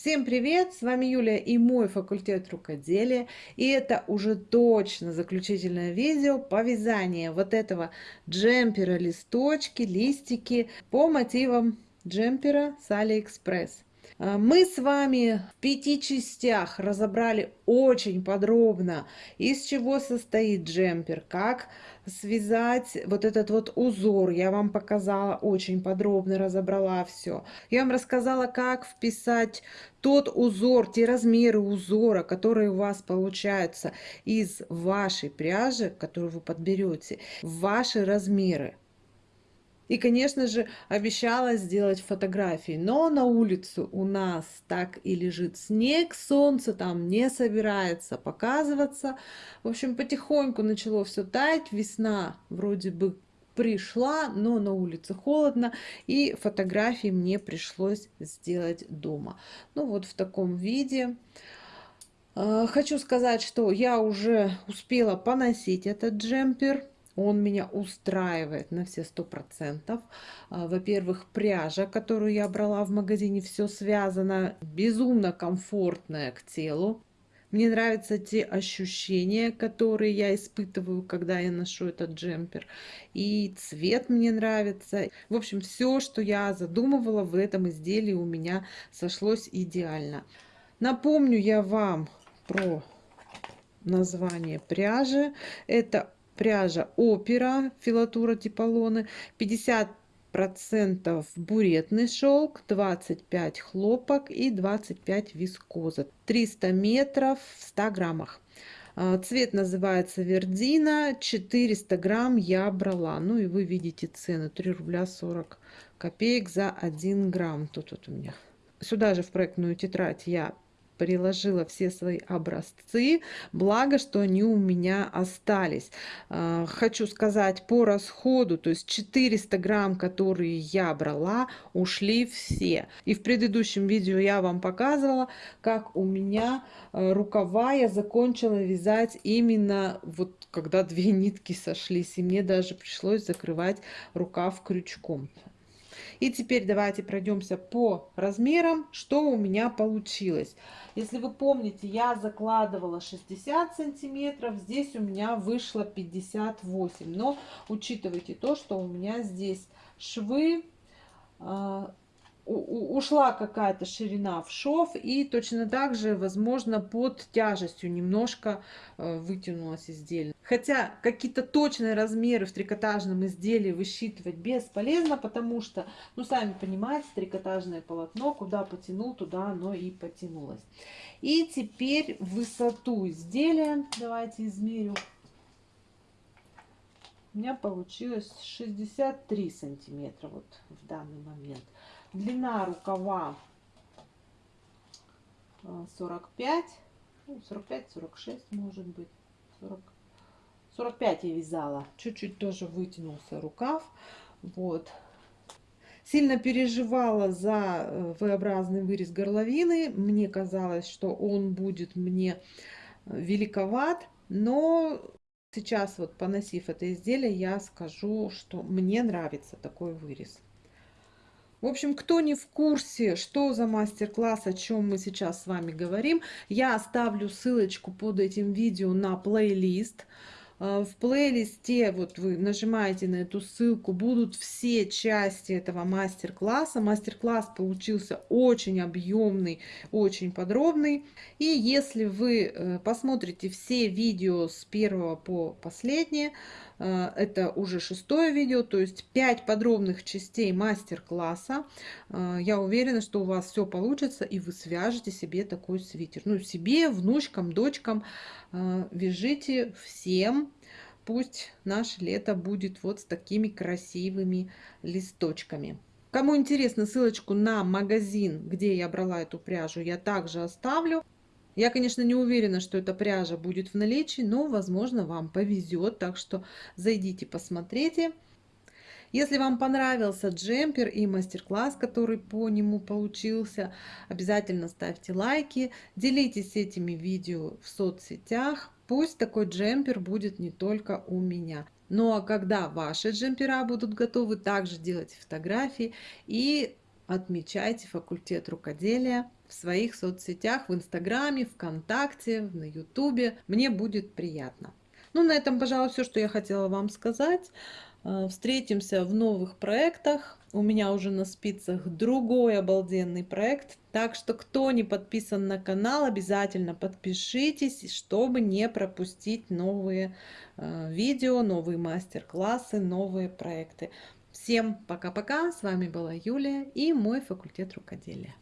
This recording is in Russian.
Всем привет! С вами Юлия и мой факультет рукоделия. И это уже точно заключительное видео по вязанию вот этого джемпера, листочки, листики по мотивам джемпера с Алиэкспресс. А, мы с вами в пяти частях разобрали очень подробно, из чего состоит джемпер, как связать вот этот вот узор. Я вам показала очень подробно, разобрала все. Я вам рассказала, как вписать тот узор, те размеры узора, которые у вас получаются из вашей пряжи, которую вы подберете, в ваши размеры. И, конечно же, обещала сделать фотографии. Но на улице у нас так и лежит снег, солнце там не собирается показываться. В общем, потихоньку начало все таять. Весна вроде бы пришла, но на улице холодно, и фотографии мне пришлось сделать дома. Ну вот в таком виде. А, хочу сказать, что я уже успела поносить этот джемпер он меня устраивает на все сто процентов. А, во-первых, пряжа, которую я брала в магазине, все связано, безумно комфортная к телу. Мне нравятся те ощущения, которые я испытываю, когда я ношу этот джемпер. И цвет мне нравится. В общем, все, что я задумывала в этом изделии, у меня сошлось идеально. Напомню я вам про название пряжи. Это пряжа опера, филатура типолоны, 50 процентов буретный шелк, 25 хлопок и 25 вискоза. 300 метров в 100 граммах. А, цвет называется Вердина, 400 грамм я брала. Ну и вы видите цену, 3 рубля 40 копеек за 1 грамм. Тут вот у меня. Сюда же в проектную тетрадь я приложила все свои образцы, благо, что они у меня остались. А, хочу сказать по расходу, то есть 400 грамм, которые я брала, ушли все. И в предыдущем видео я вам показывала, как у меня э, рукава я закончила вязать именно вот когда две нитки сошлись, и мне даже пришлось закрывать рукав крючком. И теперь давайте пройдемся по размерам, что у меня получилось. Если вы помните, я закладывала 60 сантиметров, здесь у меня вышло 58. Но учитывайте то, что у меня здесь швы а, ушла какая-то ширина в шов и точно так же возможно под тяжестью немножко э, вытянулось изделие хотя какие-то точные размеры в трикотажном изделии высчитывать бесполезно потому что ну сами понимаете трикотажное полотно куда потянул туда оно и потянулось. И теперь высоту изделия давайте измерю. У меня получилось 63 сантиметра вот в данный момент длина рукава 45 45 46 может быть. 40 45 я вязала. Чуть-чуть тоже вытянулся рукав. Вот. Сильно переживала за э, V-образный вырез горловины. Мне казалось что он будет мне э, великоват. Но сейчас вот поносив это изделие я скажу что мне нравится такой вырез в общем, кто не в курсе, что за мастер-класс, о чем мы сейчас с вами говорим, я оставлю ссылочку под этим видео на плейлист. А, в плейлисте, вот вы нажимаете на эту ссылку, будут все части этого мастер-класса. Мастер-класс получился очень объемный, очень подробный. И если вы э, посмотрите все видео с первого по последнее, э, это уже шестое видео, то есть 5 подробных частей мастер-класса. Э, я уверена, что у вас все получится, и вы свяжете себе такой свитер. Ну, себе, внучкам, дочкам вяжите всем пусть наше лето будет вот с такими красивыми листочками. Кому интересно, ссылочку на магазин, где я брала эту пряжу, я также оставлю. Я, конечно, не уверена, что эта пряжа будет в наличии, но, возможно, вам повезет, так что зайдите, посмотрите. Если вам понравился джемпер и мастер-класс, который по нему получился, обязательно ставьте лайки, делитесь этими видео в соцсетях. Пусть такой джемпер будет не только у меня. Ну а когда ваши джемпера будут готовы, также делайте фотографии и отмечайте факультет рукоделия в своих соцсетях, в Инстаграме, ВКонтакте, на Ютубе. Мне будет приятно. Ну, на этом, пожалуй, все, что я хотела вам сказать. Э, встретимся в новых проектах. У меня уже на спицах другой обалденный проект. Так что, кто не подписан на канал, обязательно подпишитесь, чтобы не пропустить новые э, видео, новые мастер-классы, новые проекты. Всем пока-пока. С вами была Юлия и мой факультет рукоделия.